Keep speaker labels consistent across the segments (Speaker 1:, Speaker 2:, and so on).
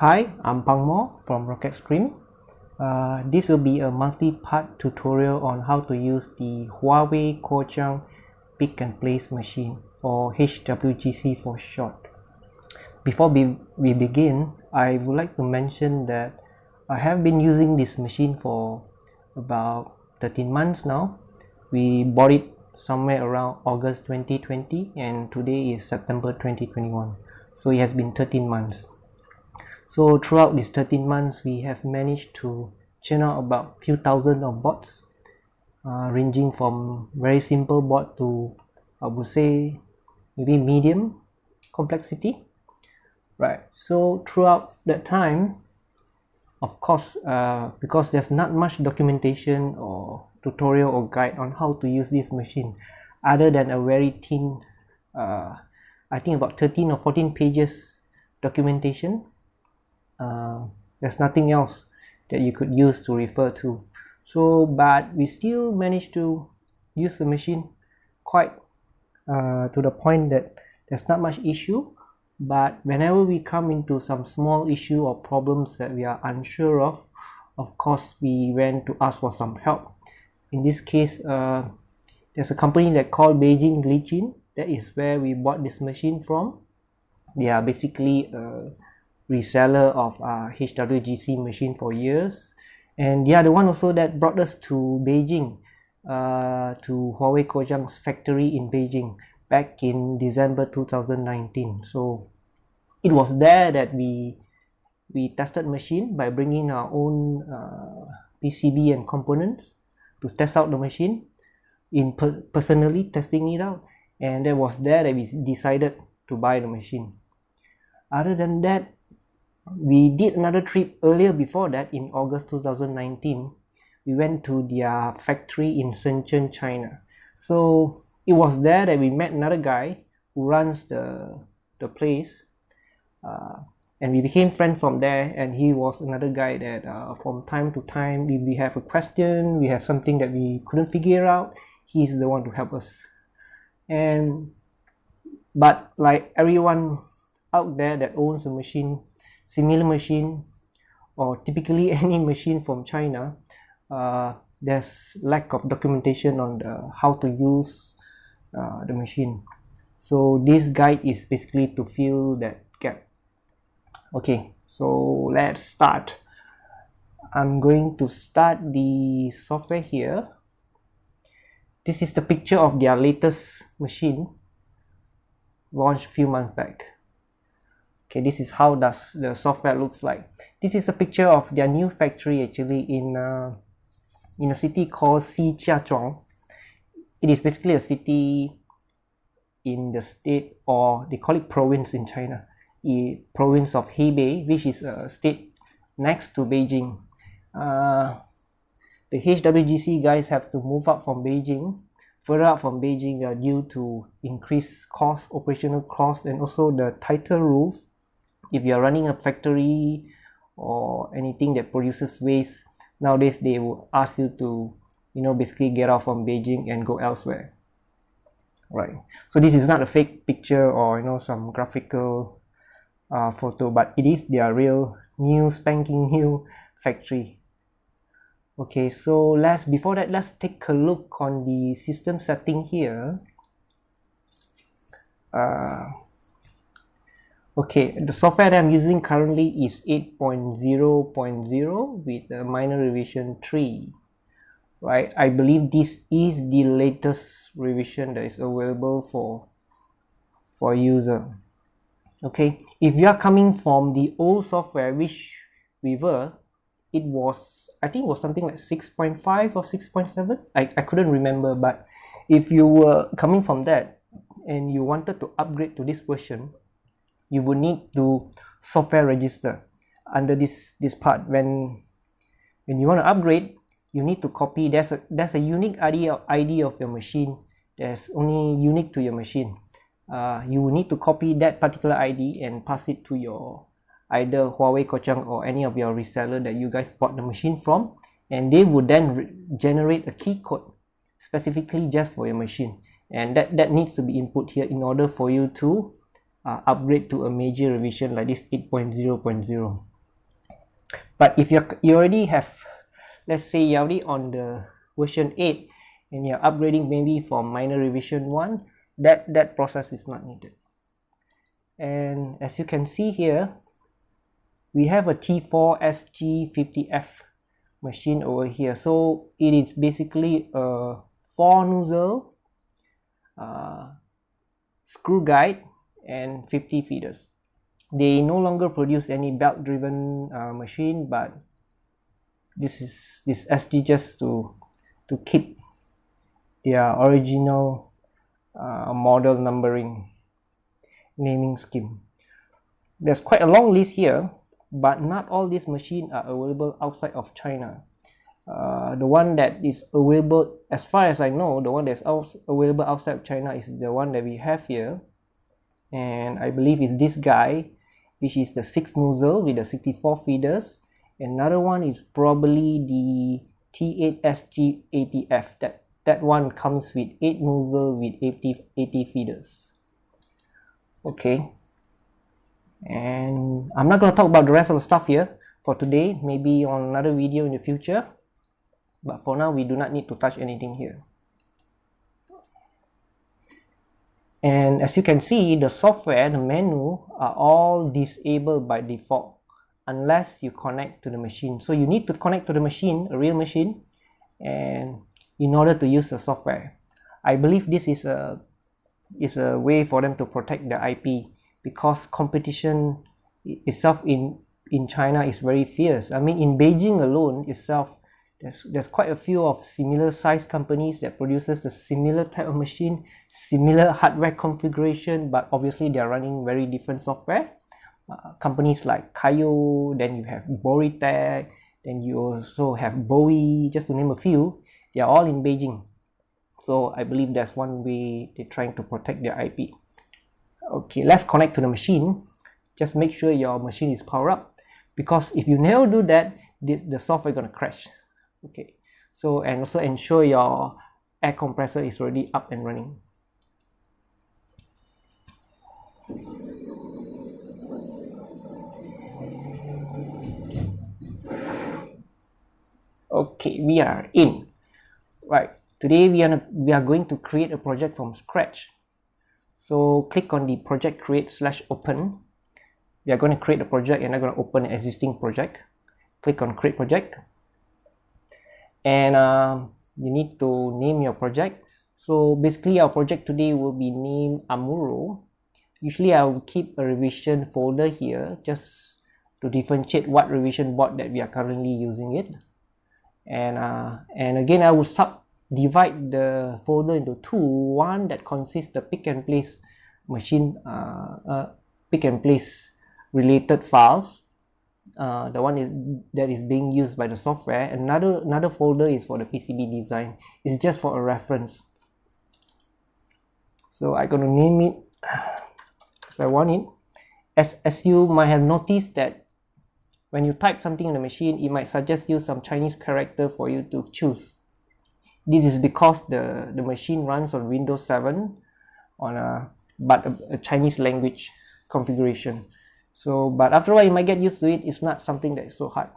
Speaker 1: Hi, I'm Pang Mo from Rocket Stream. Uh, this will be a multi-part tutorial on how to use the Huawei Kojang Pick and Place machine or HWGC for short. Before we, we begin, I would like to mention that I have been using this machine for about 13 months now. We bought it somewhere around August 2020 and today is September 2021. So it has been 13 months. So throughout these 13 months, we have managed to churn out about few thousand of bots, uh, ranging from very simple bot to I would say maybe medium complexity. Right. So throughout that time, of course, uh, because there's not much documentation or tutorial or guide on how to use this machine, other than a very thin, uh, I think about 13 or 14 pages documentation uh, there's nothing else that you could use to refer to. So but we still managed to use the machine quite uh, to the point that there's not much issue. But whenever we come into some small issue or problems that we are unsure of of course we went to ask for some help. In this case uh, there's a company that called Beijing Lijin that is where we bought this machine from. They are basically uh, reseller of uh, HWGC machine for years. And yeah the one also that brought us to Beijing uh, to Huawei Kojang's factory in Beijing back in December 2019 so it was there that we we tested machine by bringing our own uh, PCB and components to test out the machine in per personally testing it out. And that was there that we decided to buy the machine. Other than that we did another trip earlier before that in August 2019 we went to their factory in Shenzhen China. So it was there that we met another guy who runs the the place uh, and we became friends from there and he was another guy that uh, from time to time if we have a question we have something that we couldn't figure out he's the one to help us. And but like everyone out there that owns a machine similar machine or typically any machine from China uh, there's lack of documentation on the how to use uh, the machine. So this guide is basically to fill that gap. Okay so let's start. I'm going to start the software here. This is the picture of their latest machine launched few months back okay this is how does the software looks like. This is a picture of their new factory actually in uh, in a city called Shijiazhuang it is basically a city in the state or they call it province in China. The province of Hebei which is a state next to Beijing. Uh, the HWGC guys have to move up from Beijing. Further up from Beijing uh, due to increased cost operational cost and also the tighter rules if you are running a factory or anything that produces waste nowadays they will ask you to you know basically get off from Beijing and go elsewhere. Right. So this is not a fake picture or you know some graphical uh, photo but it is their real new spanking new factory. Okay so let's before that let's take a look on the system setting here. Uh, okay the software that i'm using currently is 8.0.0 with a minor revision 3 right? I believe this is the latest revision that is available for for user. Okay if you are coming from the old software which we were it was i think was something like 6.5 or 6.7 I, I couldn't remember but if you were coming from that and you wanted to upgrade to this version you would need to software register under this this part. When when you want to upgrade you need to copy. There's a there's a unique ID of, ID of your machine. That's only unique to your machine. Uh, you will need to copy that particular ID and pass it to your either Huawei Kojang or any of your reseller that you guys bought the machine from and they would then generate a key code specifically just for your machine. And that that needs to be input here in order for you to uh, upgrade to a major revision like this 8.0.0 but if you you already have let's say you're already on the version 8 and you're upgrading maybe from minor revision 1 that that process is not needed. And as you can see here we have a T4 SG50F machine over here. So it is basically a four nozzle uh, screw guide and 50 feeders. They no longer produce any belt driven uh, machine but this is this SG just to to keep their original uh, model numbering naming scheme. There's quite a long list here but not all these machines are available outside of China. Uh, the one that is available as far as I know the one that's out, available outside of China is the one that we have here and I believe is this guy which is the 6 nozzle with the 64 feeders. Another one is probably the T8SG80F that that one comes with 8 nozzle with 80, 80 feeders. Okay. And I'm not going to talk about the rest of the stuff here for today. Maybe on another video in the future. But for now we do not need to touch anything here and as you can see the software the menu are all disabled by default unless you connect to the machine. So you need to connect to the machine a real machine and in order to use the software. I believe this is a is a way for them to protect the ip because competition itself in in china is very fierce. I mean in beijing alone itself there's there's quite a few of similar size companies that produces the similar type of machine similar hardware configuration but obviously they are running very different software. Uh, companies like Kayo then you have Boritech then you also have Bowie just to name a few. They are all in Beijing. So I believe that's one way they're trying to protect their IP okay let's connect to the machine. Just make sure your machine is powered up because if you never do that this, the software gonna crash okay. So and also ensure your air compressor is already up and running. Okay we are in. Right. Today we are we are going to create a project from scratch. So click on the project create slash open. We are going to create a project and I'm going to open an existing project. Click on create project and uh, you need to name your project. So basically our project today will be named Amuro. Usually I will keep a revision folder here just to differentiate what revision board that we are currently using it. And uh, and again I will subdivide the folder into two. One that consists the pick and place machine uh, uh, pick and place related files uh, the one is, that is being used by the software. Another another folder is for the PCB design. It's just for a reference. So I'm gonna name it as I want it. As, as you might have noticed that when you type something in the machine it might suggest you some Chinese character for you to choose. This is because the the machine runs on Windows 7 on a but a, a Chinese language configuration so but after all you might get used to it. It's not something that is so hard.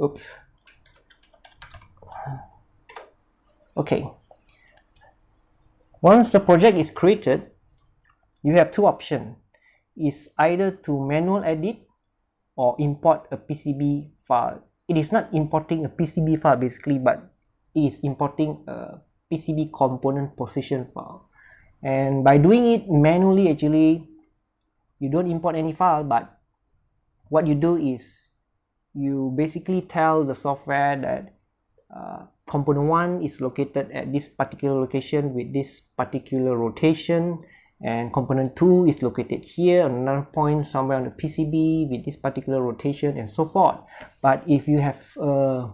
Speaker 1: Oops. Okay. Once the project is created you have two options. Is either to manual edit or import a PCB file. It is not importing a PCB file basically but it is importing a PCB component position file. And by doing it manually actually you don't import any file but what you do is you basically tell the software that uh, component 1 is located at this particular location with this particular rotation and component 2 is located here on another point somewhere on the PCB with this particular rotation and so forth. But if you have a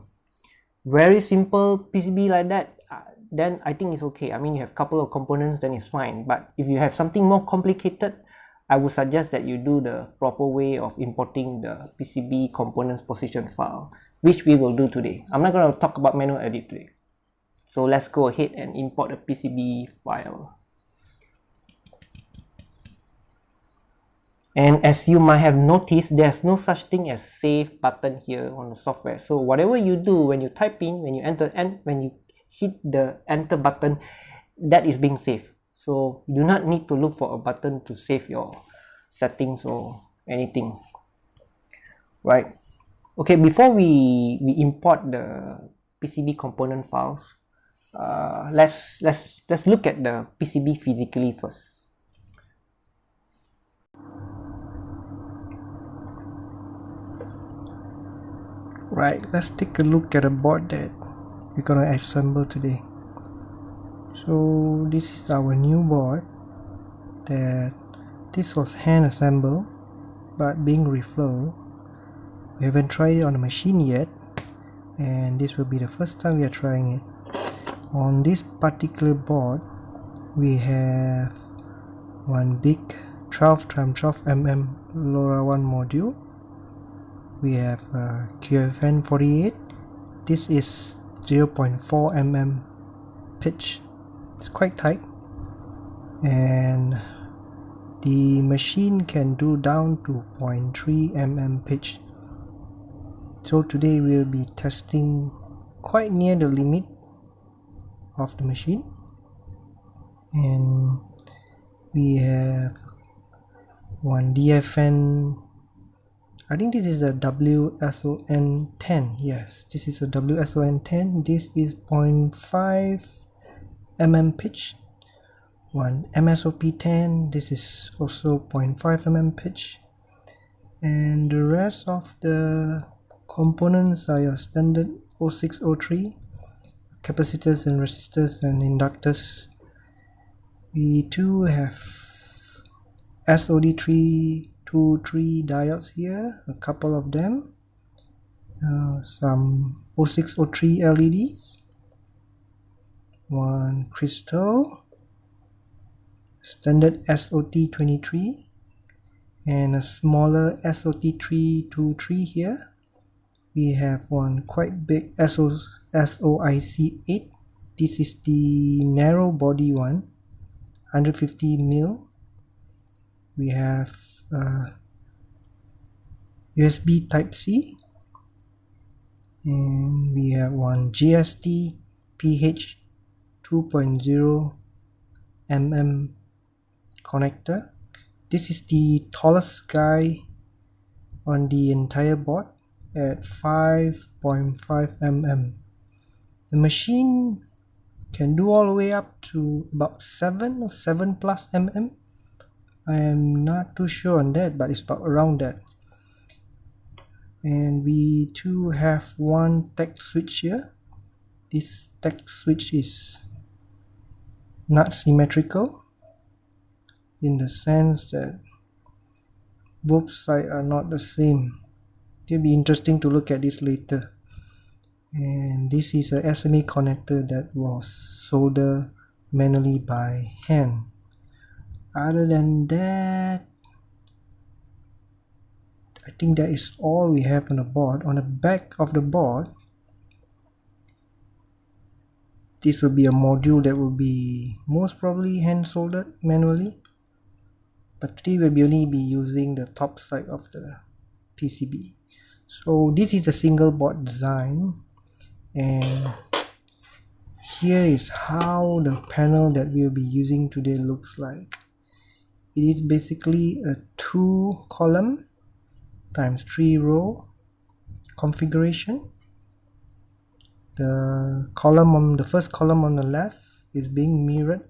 Speaker 1: very simple PCB like that uh, then I think it's okay. I mean you have a couple of components then it's fine. But if you have something more complicated I would suggest that you do the proper way of importing the PCB components position file, which we will do today. I'm not going to talk about manual edit today. So let's go ahead and import the PCB file. and as you might have noticed there's no such thing as save button here on the software so whatever you do when you type in when you enter and when you hit the enter button that is being saved so you do not need to look for a button to save your settings or anything. Right? Okay before we we import the PCB component files uh, let's let's let's look at the PCB physically first. Right let's take a look at a board that we're gonna assemble today so this is our new board that this was hand assembled but being reflow. We haven't tried it on the machine yet and this will be the first time we are trying it. On this particular board we have one big 12 x 12 mm LoRaWAN module. We have uh, QFN48 this is 0.4 mm pitch it's quite tight. And the machine can do down to 0.3 mm pitch. So today we'll be testing quite near the limit of the machine. And we have one DFN I think this is a WSON10 yes this is a WSON10 this is 0.5 mm pitch. One MSOP10 this is also 0.5 mm pitch. And the rest of the components are your standard 0603 capacitors and resistors and inductors. We too have SOD3 two three diodes here a couple of them. Uh, some 0603 LEDs one crystal. Standard SOT23 and a smaller SOT323 here. We have one quite big SOIC8 this is the narrow body one. 150 mil. We have uh, USB type C. And we have one GST PH 2.0 mm connector. This is the tallest guy on the entire board at 5.5 mm the machine can do all the way up to about 7 or 7 plus mm I am not too sure on that but it's about around that. And we too have one tech switch here. This tech switch is not symmetrical in the sense that both sides are not the same. It'll be interesting to look at this later. And this is a SMA connector that was soldered manually by hand. Other than that I think that is all we have on the board. On the back of the board this will be a module that will be most probably hand soldered manually but today we'll only be using the top side of the PCB so this is a single board design and here is how the panel that we'll be using today looks like. It is basically a two column times three row configuration the column on the first column on the left is being mirrored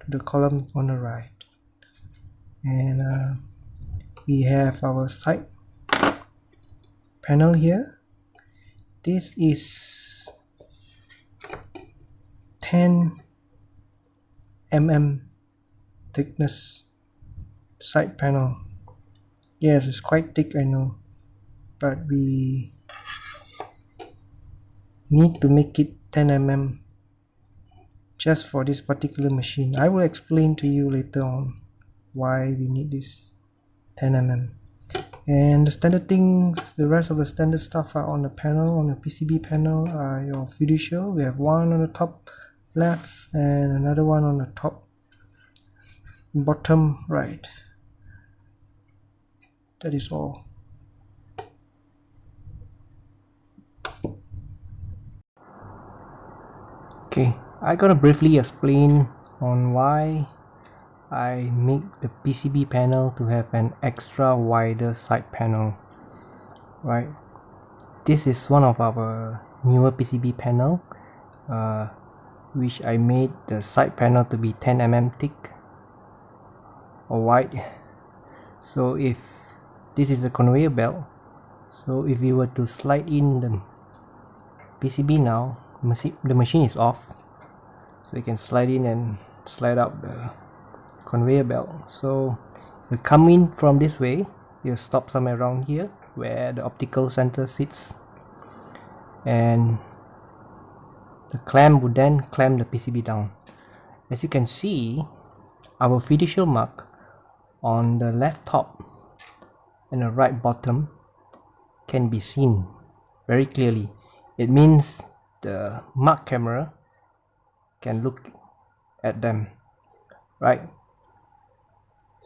Speaker 1: to the column on the right. And uh, we have our side panel here. This is 10 mm thickness side panel. Yes it's quite thick I know but we need to make it 10 mm just for this particular machine. I will explain to you later on why we need this 10 mm and the standard things the rest of the standard stuff are on the panel on the PCB panel are your fiducial. We have one on the top left and another one on the top bottom right. That is all okay. I gotta briefly explain on why I make the PCB panel to have an extra wider side panel right? This is one of our newer PCB panel uh, which I made the side panel to be 10 mm thick or wide. So if this is a conveyor belt so if you were to slide in the PCB now the machine is off. So you can slide in and slide out the conveyor belt. So you come in from this way you stop somewhere around here where the optical center sits. And the clamp would then clamp the PCB down. As you can see our fiducial mark on the left top and the right bottom can be seen very clearly. It means the mark camera can look at them right?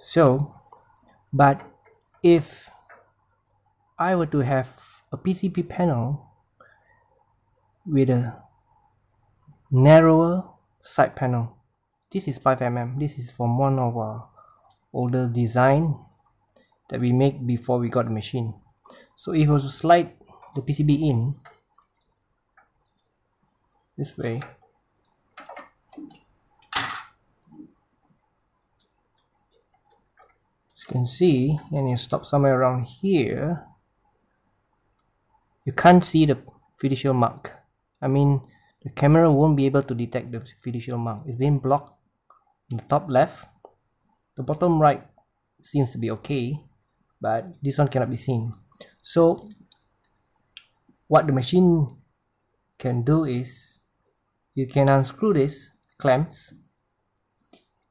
Speaker 1: So but if I were to have a PCB panel with a narrower side panel this is 5mm this is from one of our older design that we make before we got the machine. So if I was to slide the PCB in this way. As you can see and you stop somewhere around here you can't see the fiducial mark. I mean the camera won't be able to detect the fiducial mark. It's being blocked in the top left. The bottom right seems to be okay but this one cannot be seen. So what the machine can do is you can unscrew this clamps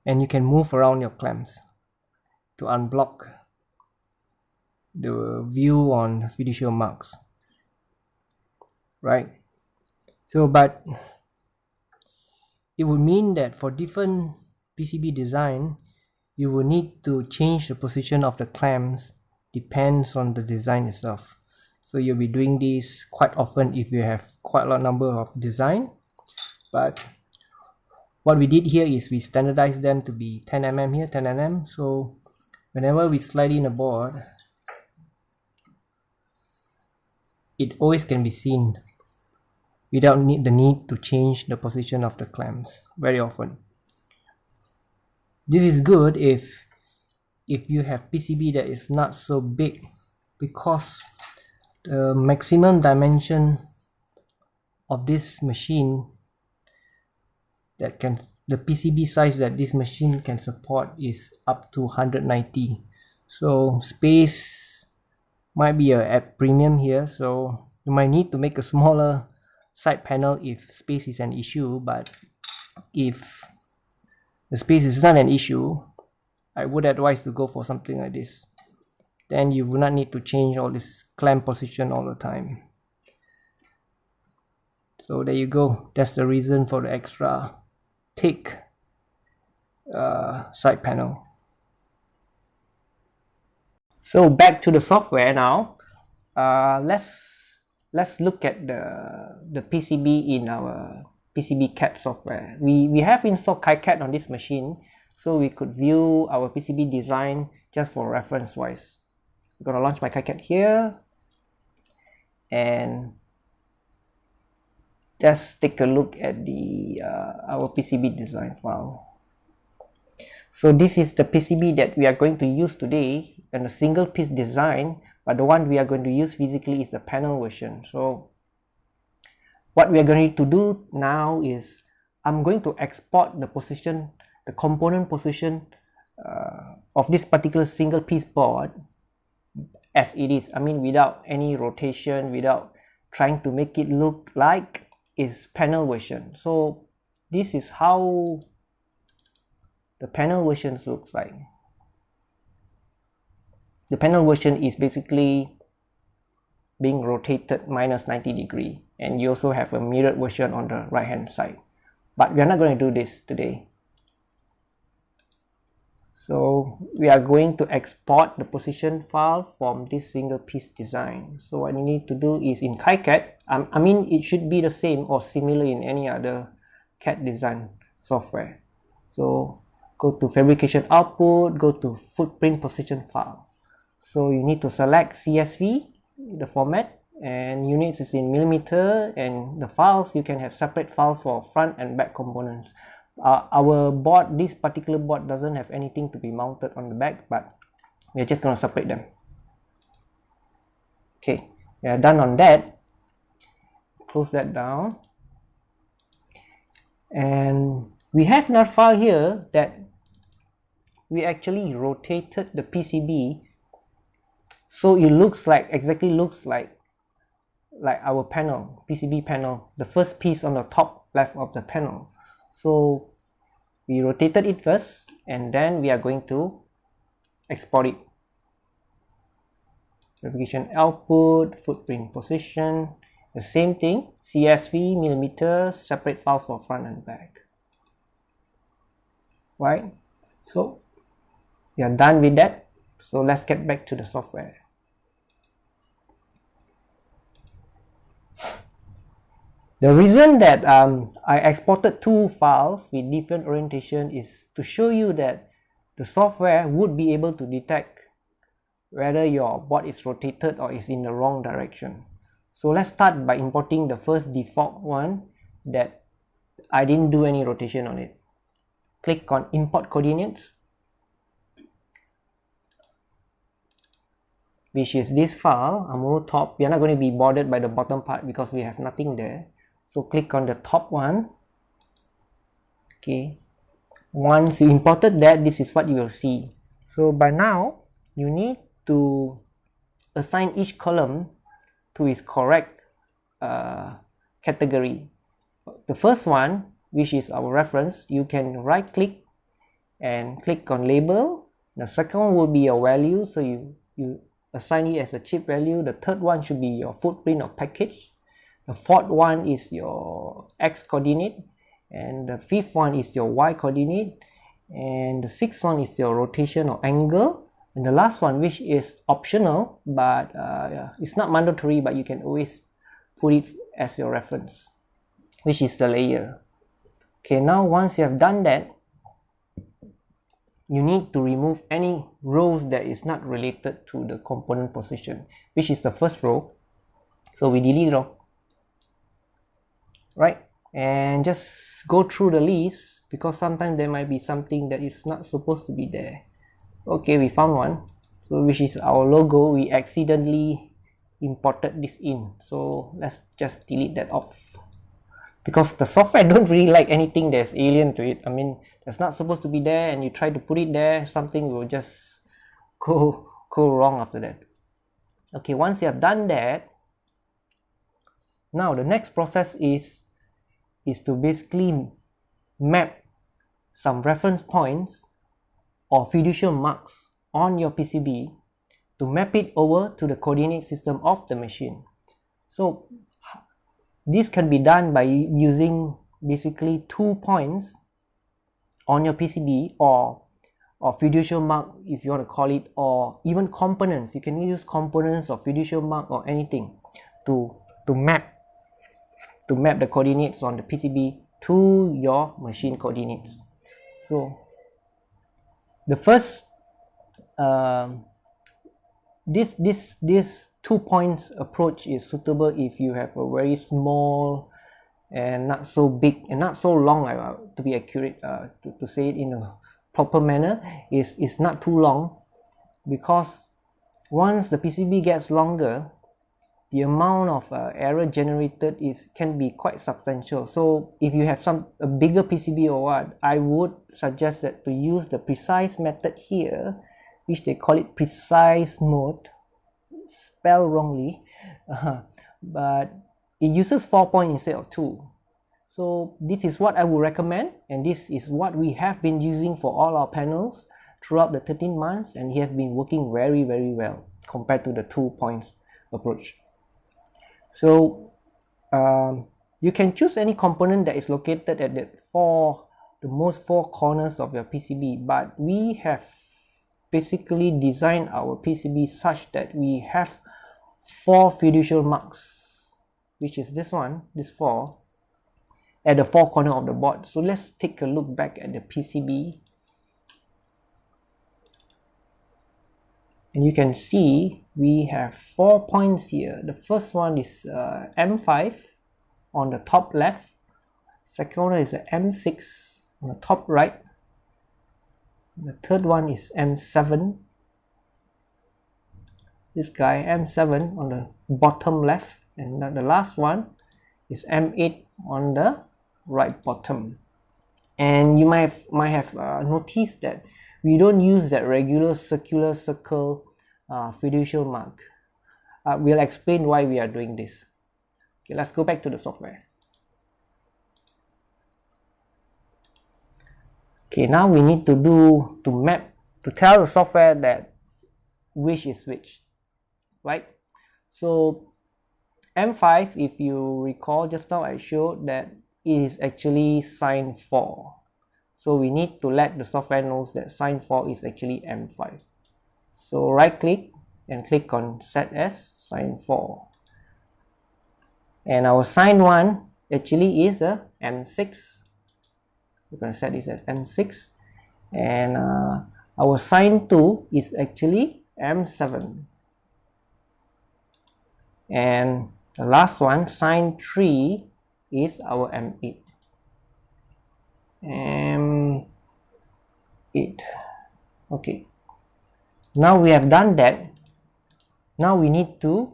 Speaker 1: and you can move around your clamps to unblock the view on fiducial marks right? So but it would mean that for different PCB design you will need to change the position of the clamps depends on the design itself. So you'll be doing this quite often if you have quite a lot number of design but what we did here is we standardized them to be 10 mm here 10 mm so whenever we slide in a board it always can be seen without need the need to change the position of the clamps very often. This is good if if you have PCB that is not so big because the maximum dimension of this machine that can the PCB size that this machine can support is up to 190 so space might be a at premium here so you might need to make a smaller side panel if space is an issue but if the space is not an issue I would advise to go for something like this. Then you will not need to change all this clamp position all the time. So there you go. That's the reason for the extra thick uh, side panel. So back to the software now. Uh, let's let's look at the the PCB in our PCB CAD software. We we have installed KiCad on this machine, so we could view our PCB design just for reference wise. I'm gonna launch my KiCad here, and just take a look at the uh, our PCB design file. So this is the PCB that we are going to use today and a single piece design but the one we are going to use physically is the panel version. So what we are going to do now is I'm going to export the position, the component position uh, of this particular single piece board as it is. I mean without any rotation, without trying to make it look like is panel version. So this is how the panel versions looks like. The panel version is basically being rotated minus 90 degree and you also have a mirrored version on the right hand side. But we are not going to do this today. So we are going to export the position file from this single piece design. So what you need to do is in KiCad um, I mean it should be the same or similar in any other CAD design software. So go to fabrication output go to footprint position file. So you need to select CSV the format and units is in millimeter and the files you can have separate files for front and back components. Uh, our board this particular board doesn't have anything to be mounted on the back but we're just going to separate them. Okay we are done on that close that down. And we have another file here that we actually rotated the PCB so it looks like exactly looks like like our panel PCB panel the first piece on the top left of the panel. So we rotated it first and then we are going to export it. fabrication output footprint position the same thing CSV millimeter separate files for front and back. Right? So we are done with that. So let's get back to the software. The reason that um, I exported two files with different orientation is to show you that the software would be able to detect whether your board is rotated or is in the wrong direction. So let's start by importing the first default one that I didn't do any rotation on it. Click on import coordinates which is this file, Amuro top. We are not going to be bothered by the bottom part because we have nothing there so click on the top one okay once you imported that this is what you will see so by now you need to assign each column to its correct uh, category. The first one which is our reference you can right click and click on label. The second one will be your value so you you assign it as a chip value. The third one should be your footprint or package. The fourth one is your x coordinate and the fifth one is your y coordinate and the sixth one is your rotation or angle and the last one which is optional but uh, yeah, it's not mandatory but you can always put it as your reference which is the layer. Okay now once you have done that you need to remove any rows that is not related to the component position which is the first row. So we delete it off. Right? And just go through the list because sometimes there might be something that is not supposed to be there okay we found one. So which is our logo we accidentally imported this in. So let's just delete that off. Because the software don't really like anything that's alien to it. I mean that's not supposed to be there and you try to put it there something will just go go wrong after that. Okay once you have done that now the next process is is to basically map some reference points or fiducial marks on your PCB to map it over to the coordinate system of the machine. So this can be done by using basically two points on your PCB or or fiducial mark if you want to call it or even components you can use components or fiducial mark or anything to to map to map the coordinates on the PCB to your machine coordinates. So the first um, this this this two points approach is suitable if you have a very small and not so big and not so long uh, to be accurate uh, to, to say it in a proper manner is is not too long because once the PCB gets longer the amount of uh, error generated is can be quite substantial. So if you have some a bigger PCB or what I would suggest that to use the precise method here which they call it precise mode spell wrongly uh, but it uses four point instead of two. So this is what I would recommend and this is what we have been using for all our panels throughout the 13 months and it has been working very very well compared to the two points approach so um, you can choose any component that is located at the four the most four corners of your PCB but we have basically designed our PCB such that we have four fiducial marks which is this one this four at the four corner of the board. So let's take a look back at the PCB and you can see we have four points here. The first one is uh, M5 on the top left. Second one is m6 on the top right. The third one is M7 this guy M7 on the bottom left. And the last one is M8 on the right bottom. And you might have, might have uh, noticed that we don't use that regular circular circle uh, fiducial mark. Uh, we'll explain why we are doing this. Okay let's go back to the software. Okay now we need to do to map to tell the software that which is which right? So M5 if you recall just now I showed that it is actually sign 4 so we need to let the software knows that sign 4 is actually M5 so right click and click on set as sign 4 and our sign 1 actually is a M6 we're going to set this as M6 and uh, our sign 2 is actually M7 and the last one sign 3 is our M8 M8 okay. Now we have done that. Now we need to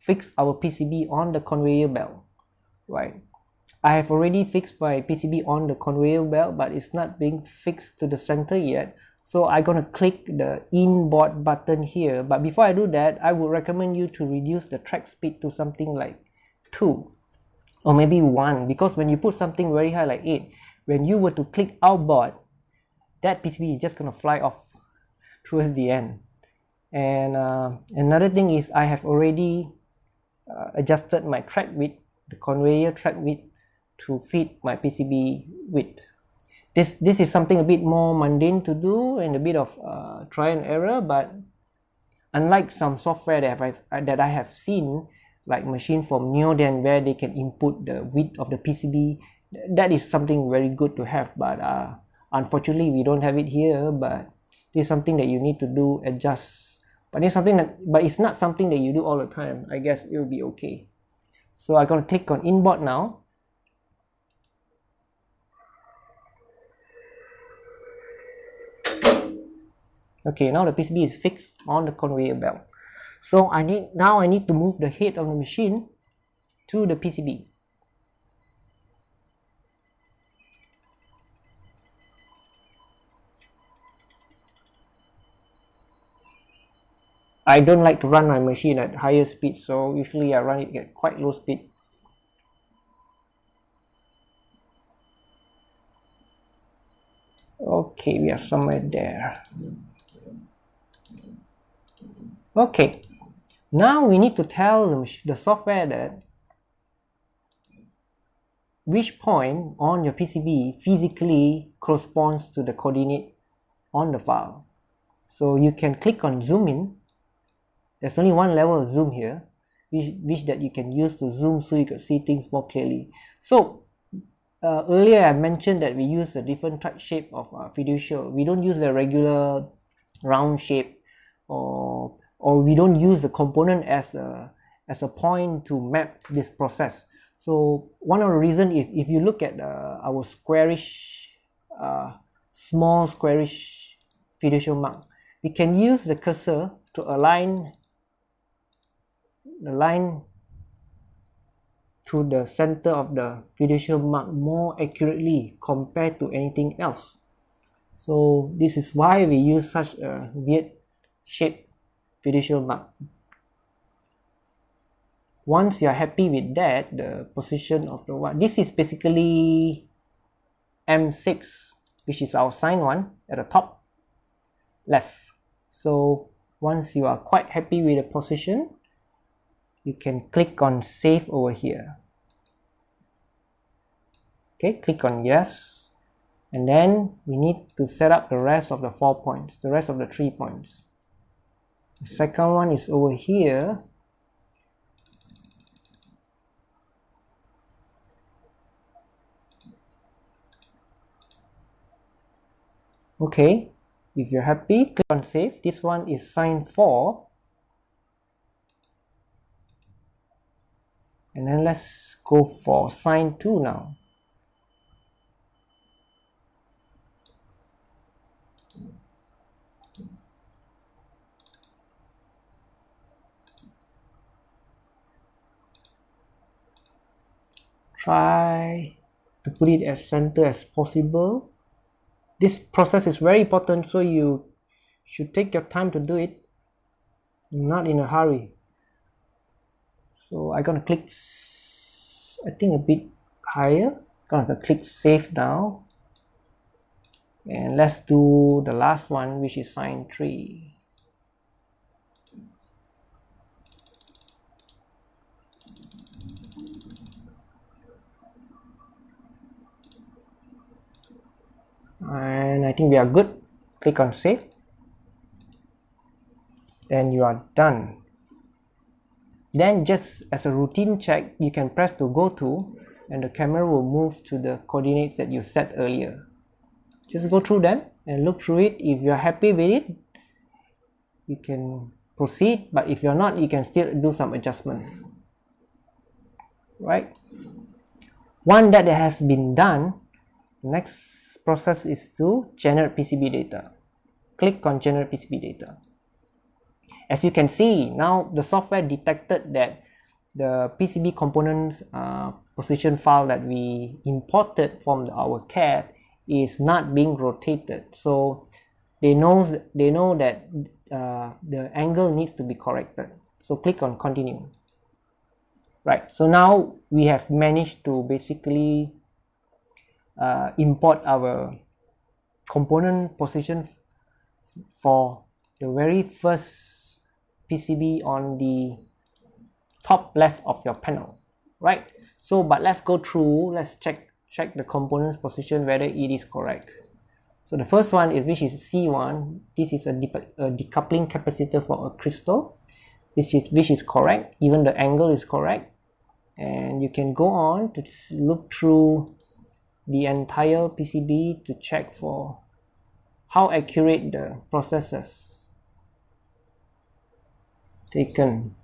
Speaker 1: fix our PCB on the conveyor belt right? I have already fixed my PCB on the conveyor belt but it's not being fixed to the center yet. So I'm gonna click the inboard button here. But before I do that I would recommend you to reduce the track speed to something like 2 or maybe 1 because when you put something very high like 8 when you were to click outboard that PCB is just gonna fly off towards the end. And uh, another thing is I have already uh, adjusted my track width the conveyor track width to fit my PCB width. This this is something a bit more mundane to do and a bit of uh, try and error but unlike some software that I've, that I have seen like machine from Neoden where they can input the width of the PCB that is something very good to have but uh, unfortunately we don't have it here but is something that you need to do adjust. But it's something that but it's not something that you do all the time. I guess it will be okay. So I'm to click on inboard now. Okay now the PCB is fixed on the conveyor belt. So I need now I need to move the head of the machine to the PCB I don't like to run my machine at higher speed so usually I run it at quite low speed. Okay we are somewhere there. Okay now we need to tell the software that which point on your PCB physically corresponds to the coordinate on the file. So you can click on zoom in there's only one level of zoom here which, which that you can use to zoom so you can see things more clearly. So uh, earlier I mentioned that we use a different type shape of uh, fiducial we don't use the regular round shape or or we don't use the component as a as a point to map this process. So one of the reason if, if you look at uh, our squarish uh, small squarish fiducial mark we can use the cursor to align the line to the center of the fiducial mark more accurately compared to anything else. So this is why we use such a weird shape fiducial mark. Once you are happy with that the position of the one this is basically M6 which is our sign one at the top left. So once you are quite happy with the position you can click on save over here. Okay click on yes. And then we need to set up the rest of the four points the rest of the three points. The second one is over here. Okay if you're happy click on save. This one is sign 4 and then let's go for sign 2 now. Try to put it as center as possible. This process is very important so you should take your time to do it. Not in a hurry so I'm gonna click I think a bit higher. Gonna click save now. And let's do the last one which is sign 3 and I think we are good. Click on save. Then you are done then just as a routine check you can press to go to and the camera will move to the coordinates that you set earlier. Just go through them and look through it. If you're happy with it you can proceed. But if you're not you can still do some adjustment. Right? One that has been done next process is to generate PCB data. Click on generate PCB data. As you can see, now the software detected that the PCB components uh, position file that we imported from our CAD is not being rotated. So they know they know that uh, the angle needs to be corrected. So click on continue. Right. So now we have managed to basically uh, import our component position for the very first PCB on the top left of your panel right? So but let's go through let's check check the components position whether it is correct. So the first one is which is C1 this is a, a decoupling capacitor for a crystal. This is which is correct. Even the angle is correct. And you can go on to look through the entire PCB to check for how accurate the processes taken.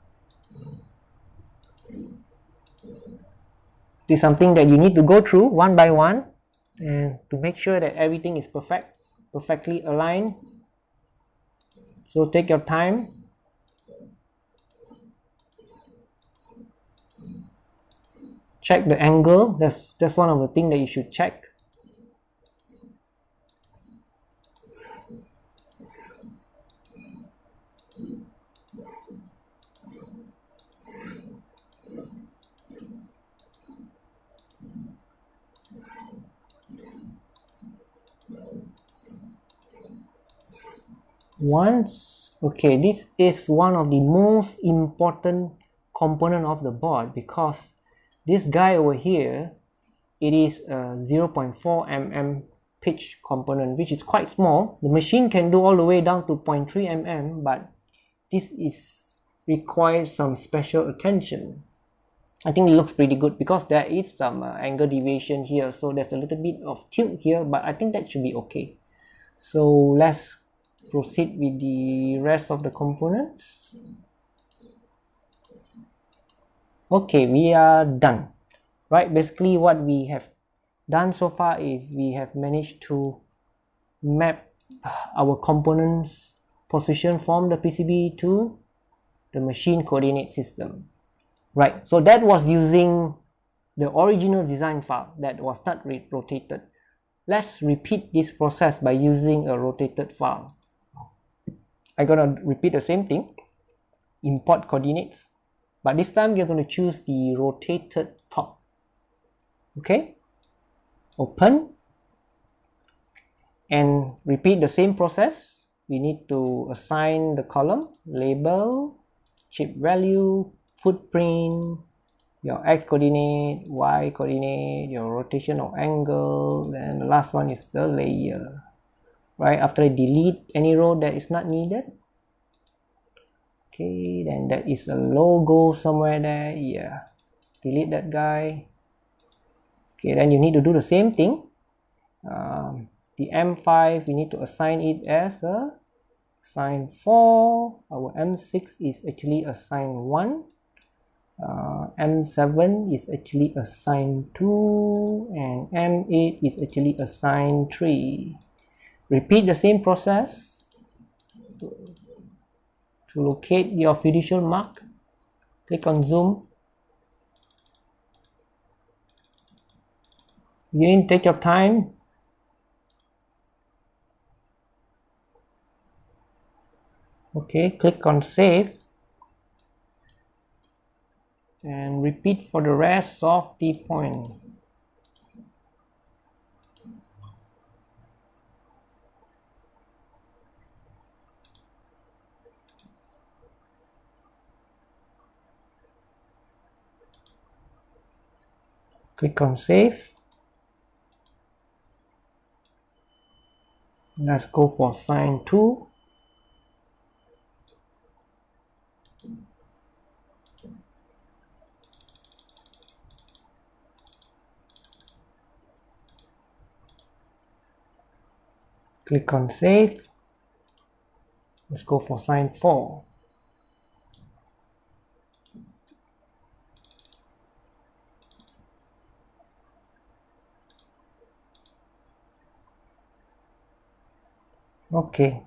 Speaker 1: This is something that you need to go through one by one and to make sure that everything is perfect, perfectly aligned. So take your time check the angle that's that's one of the things that you should check once okay this is one of the most important component of the board because this guy over here it is a 0.4 mm pitch component which is quite small. The machine can do all the way down to 0.3 mm but this is requires some special attention. I think it looks pretty good because there is some uh, angle deviation here so there's a little bit of tilt here but I think that should be okay. So let's proceed with the rest of the components. Okay we are done. Right basically what we have done so far is we have managed to map our components position from the PCB to the machine coordinate system. Right so that was using the original design file that was not rotated let's repeat this process by using a rotated file I'm gonna repeat the same thing. Import coordinates. But this time you're going to choose the rotated top. Okay? Open. And repeat the same process. We need to assign the column label chip value footprint your x coordinate y coordinate your rotational angle and the last one is the layer right? After I delete any row that is not needed. Okay then that is a logo somewhere there. Yeah delete that guy. Okay then you need to do the same thing. Um, the m5 we need to assign it as a sign 4 our m6 is actually a sign 1 uh, M7 is actually assigned 2 and M8 is actually assigned 3 repeat the same process to, to locate your fiducial mark. Click on zoom. Again take your time. Okay click on save. And repeat for the rest of the point. Click on save. Let's go for sign 2. click on save let's go for sign 4 okay.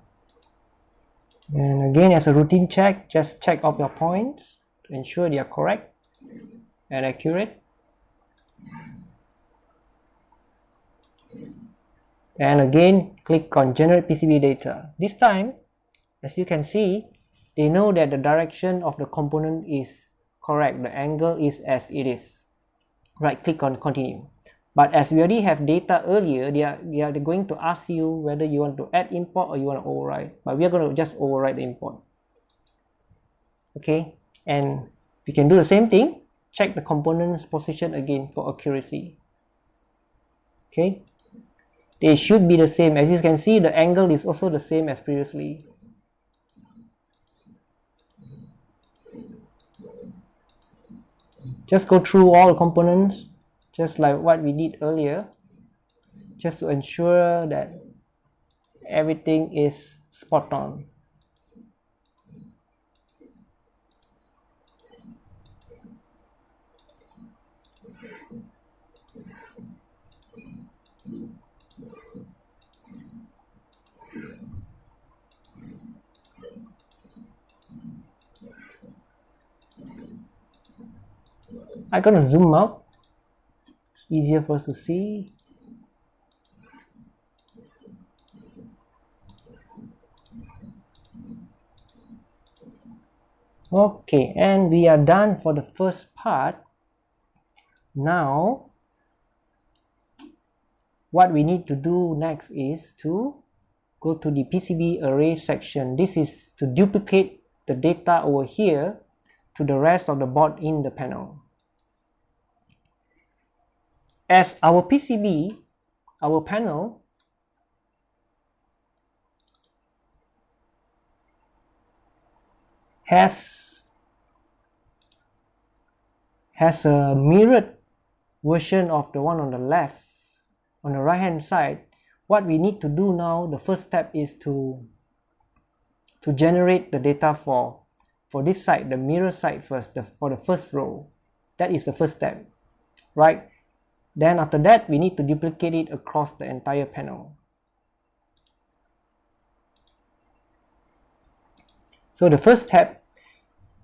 Speaker 1: And again as a routine check just check off your points to ensure they are correct and accurate. And again click on generate PCB data. This time as you can see they know that the direction of the component is correct. The angle is as it is. Right click on continue but as we already have data earlier they are they are going to ask you whether you want to add import or you want to override. But we are going to just override the import. Okay? And we can do the same thing. Check the component's position again for accuracy. Okay? They should be the same. As you can see the angle is also the same as previously. Just go through all components just like what we did earlier just to ensure that everything is spot on. I'm gonna zoom out easier for us to see. Okay and we are done for the first part. Now what we need to do next is to go to the PCB array section. This is to duplicate the data over here to the rest of the board in the panel as our PCB, our panel, has has a mirrored version of the one on the left on the right hand side what we need to do now the first step is to to generate the data for for this side the mirror side first the, for the first row. That is the first step right then after that, we need to duplicate it across the entire panel. So the first step,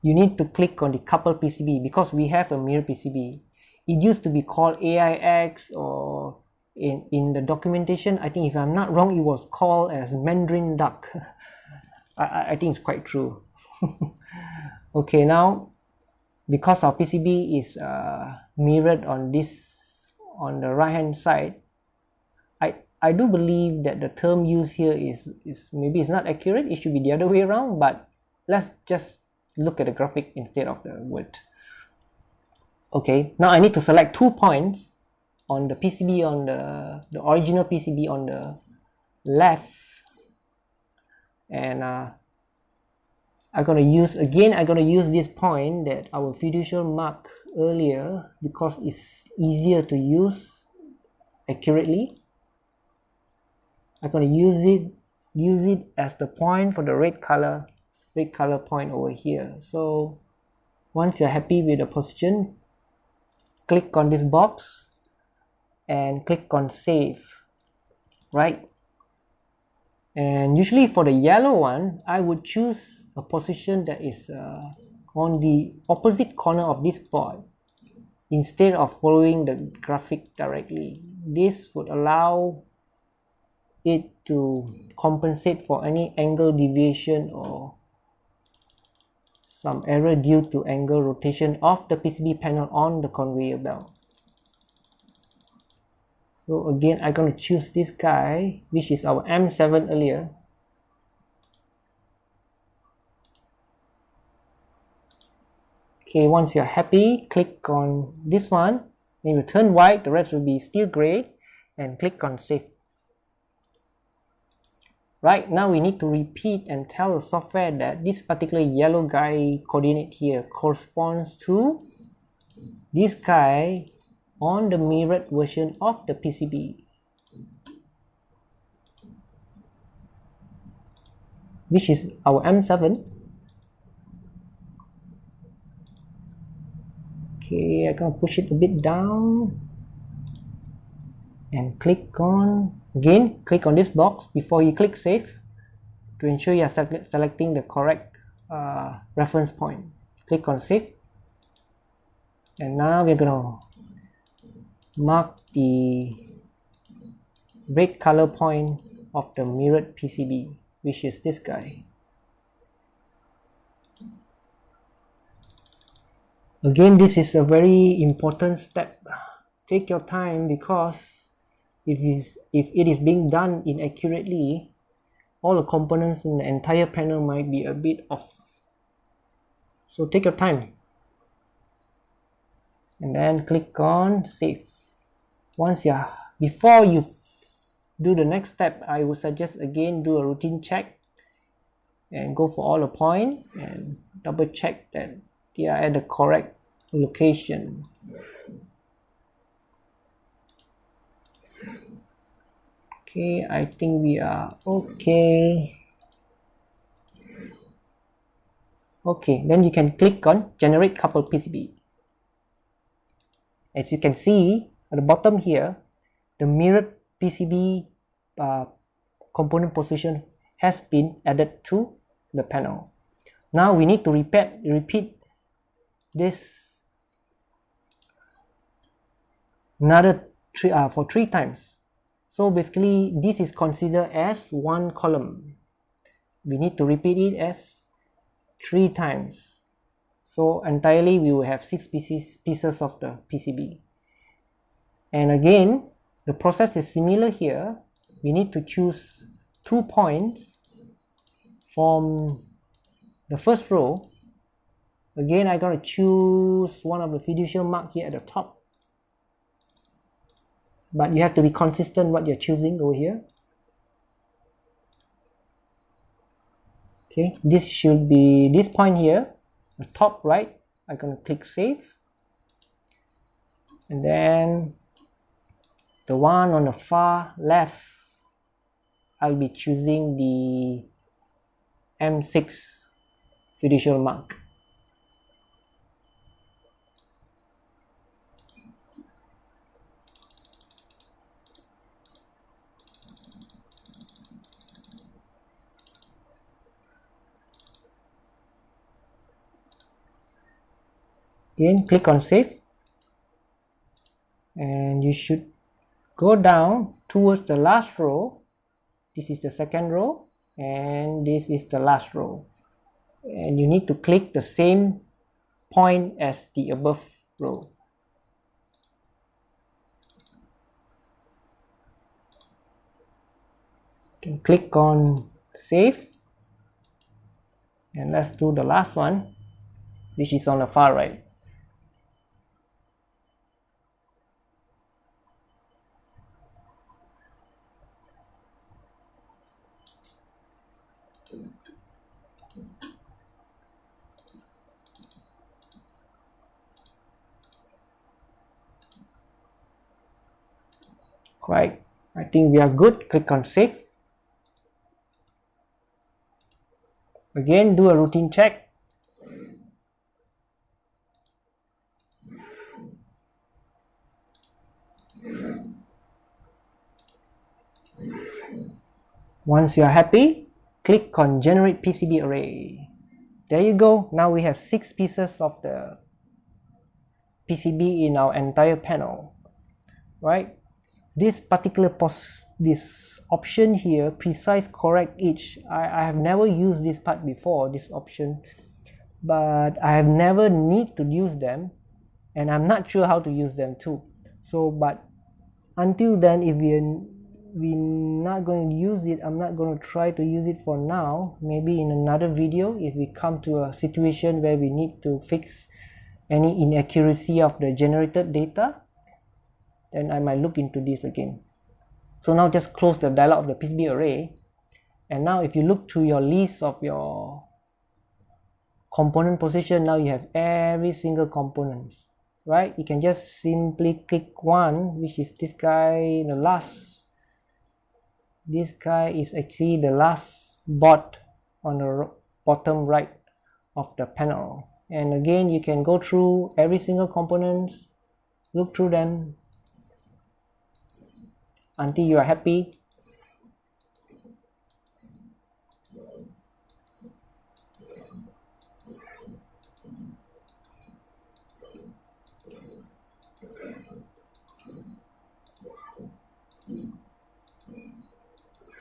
Speaker 1: you need to click on the couple PCB because we have a mirror PCB. It used to be called AIX or in, in the documentation, I think if I'm not wrong, it was called as Mandarin Duck. I, I think it's quite true. okay, now because our PCB is uh, mirrored on this on the right hand side I I do believe that the term used here is is maybe it's not accurate. It should be the other way around but let's just look at the graphic instead of the word. Okay now I need to select two points on the PCB on the the original PCB on the left and uh, I'm gonna use again I'm gonna use this point that our fiducial mark earlier because it's easier to use accurately. I'm gonna use it use it as the point for the red color red color point over here. So once you're happy with the position click on this box and click on save right and usually for the yellow one I would choose a position that is uh, on the opposite corner of this board instead of following the graphic directly. This would allow it to compensate for any angle deviation or some error due to angle rotation of the PCB panel on the conveyor belt so again I'm going to choose this guy which is our M7 earlier. Okay once you're happy click on this one. Then you turn white the rest will be still gray and click on save. Right now we need to repeat and tell the software that this particular yellow guy coordinate here corresponds to this guy on the mirrored version of the PCB which is our M7 okay I can push it a bit down. And click on again click on this box before you click save to ensure you are selecting the correct uh, reference point. Click on save. And now we're gonna mark the red color point of the mirrored PCB which is this guy. Again this is a very important step. Take your time because if is if it is being done inaccurately all the components in the entire panel might be a bit off. So take your time. And then click on save once you're before you do the next step I would suggest again do a routine check and go for all the point and double check that they are at the correct location. Okay I think we are okay. Okay then you can click on generate couple PCB as you can see at the bottom here the mirrored PCB uh, component position has been added to the panel. Now we need to repeat repeat this another three uh, for three times. So basically this is considered as one column. We need to repeat it as three times. So entirely we will have six pieces pieces of the PCB and again the process is similar here. We need to choose two points from the first row. Again I'm to choose one of the fiducial mark here at the top. But you have to be consistent what you're choosing over here. Okay this should be this point here the top right I'm to click save. And then the one on the far left I'll be choosing the M6 fiducial mark. Again click on save. And you should go down towards the last row. This is the second row and this is the last row. And you need to click the same point as the above row. Can click on save. And let's do the last one which is on the far right right. I think we are good. Click on save. Again do a routine check. Once you are happy click on generate PCB array. There you go. Now we have six pieces of the PCB in our entire panel. Right this particular pos this option here precise correct each I, I have never used this part before this option. But I have never need to use them and I'm not sure how to use them too. So but until then if we we're not going to use it I'm not going to try to use it for now. Maybe in another video if we come to a situation where we need to fix any inaccuracy of the generated data then I might look into this again. So now just close the dialog of the PCB array. And now if you look to your list of your component position now you have every single component right? You can just simply click one which is this guy the last. This guy is actually the last bot on the bottom right of the panel. And again you can go through every single components look through them until you are happy?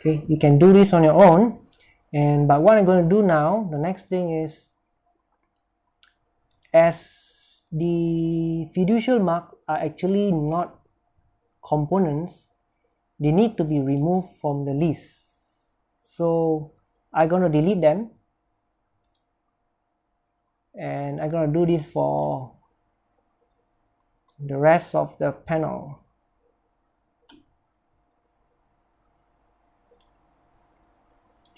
Speaker 1: Okay you can do this on your own. And but what I'm going to do now the next thing is as the fiducial mark are actually not components they need to be removed from the list. So I'm gonna delete them. And I'm gonna do this for the rest of the panel.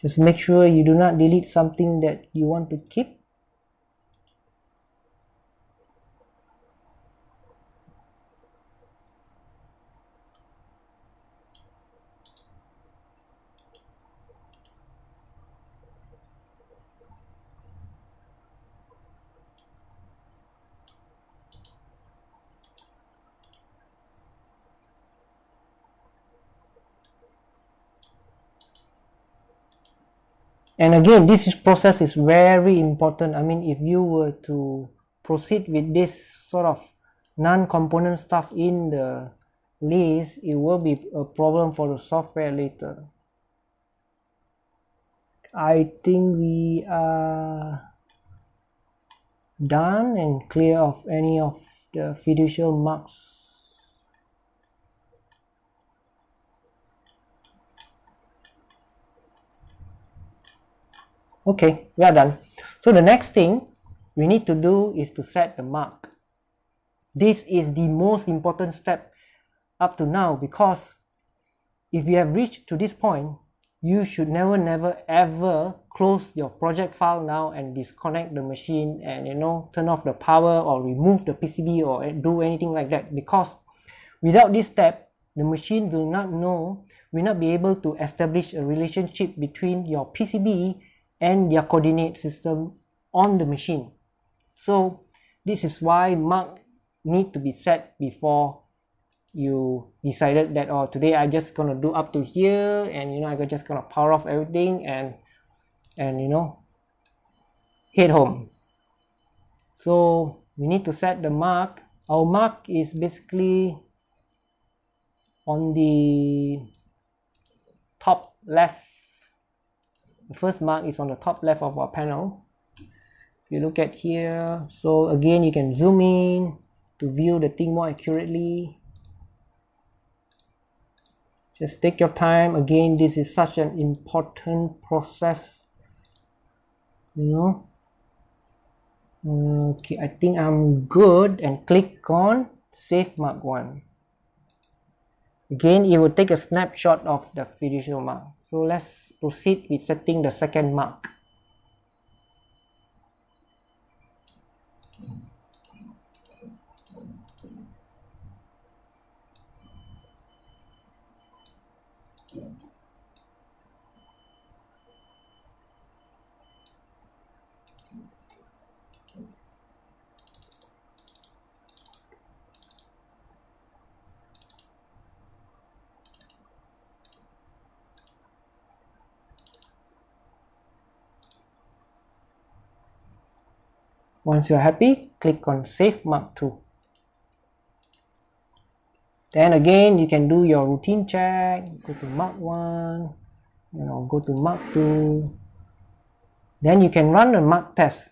Speaker 1: Just make sure you do not delete something that you want to keep and again this is process is very important. I mean if you were to proceed with this sort of non-component stuff in the list it will be a problem for the software later. I think we are done and clear of any of the fiducial marks okay we are done. So the next thing we need to do is to set the mark. This is the most important step up to now because if you have reached to this point you should never never ever close your project file now and disconnect the machine and you know turn off the power or remove the PCB or do anything like that because without this step the machine will not know will not be able to establish a relationship between your PCB and their coordinate system on the machine. So this is why mark need to be set before you decided that oh today I just gonna do up to here and you know I just gonna power off everything and and you know head home. So we need to set the mark. Our mark is basically on the top left the first mark is on the top left of our panel. If you look at here so again you can zoom in to view the thing more accurately. Just take your time. Again this is such an important process you know. Okay I think I'm good and click on save mark one again it will take a snapshot of the fiducial mark. So let's proceed with setting the second mark once you're happy click on save mark to then again you can do your routine check. Go to mark 1 you know go to mark 2 then you can run a mark test.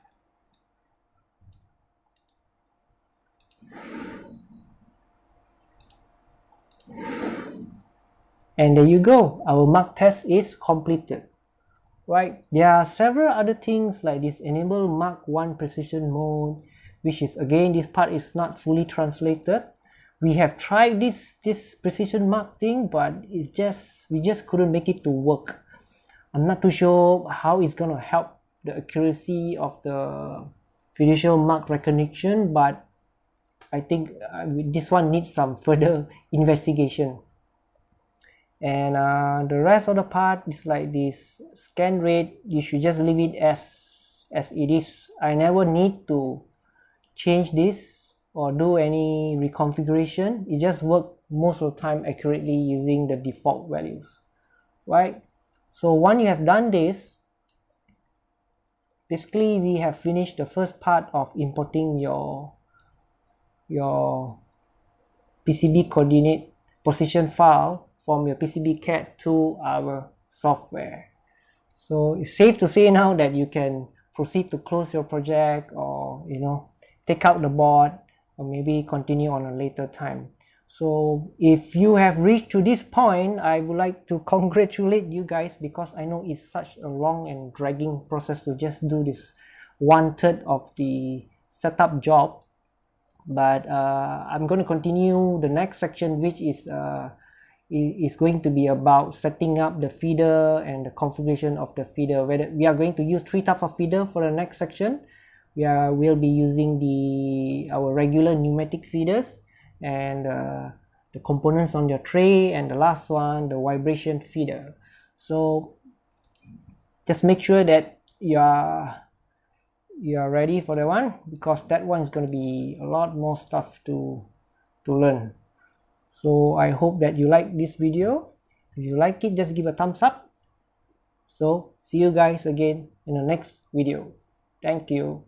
Speaker 1: And there you go. Our mark test is completed right? There are several other things like this enable mark 1 precision mode which is again this part is not fully translated. We have tried this this precision mark thing but it's just we just couldn't make it to work. I'm not too sure how it's going to help the accuracy of the fiducial mark recognition but i think uh, this one needs some further investigation and uh, the rest of the part is like this scan rate. You should just leave it as as it is. I never need to change this or do any reconfiguration. It just work most of the time accurately using the default values right? So once you have done this basically we have finished the first part of importing your your PCB coordinate position file from your PCB CAD to our software. So it's safe to say now that you can proceed to close your project or you know take out the board or maybe continue on a later time. So if you have reached to this point, I would like to congratulate you guys because I know it's such a long and dragging process to just do this one third of the setup job. But uh, I'm going to continue the next section, which is uh, is going to be about setting up the feeder and the configuration of the feeder. Whether we are going to use three types of feeder for the next section. We are will be using the our regular pneumatic feeders and uh, the components on your tray and the last one the vibration feeder. So just make sure that you are you are ready for that one because that one is going to be a lot more stuff to to learn so i hope that you like this video. If you like it just give a thumbs up. So see you guys again in the next video. Thank you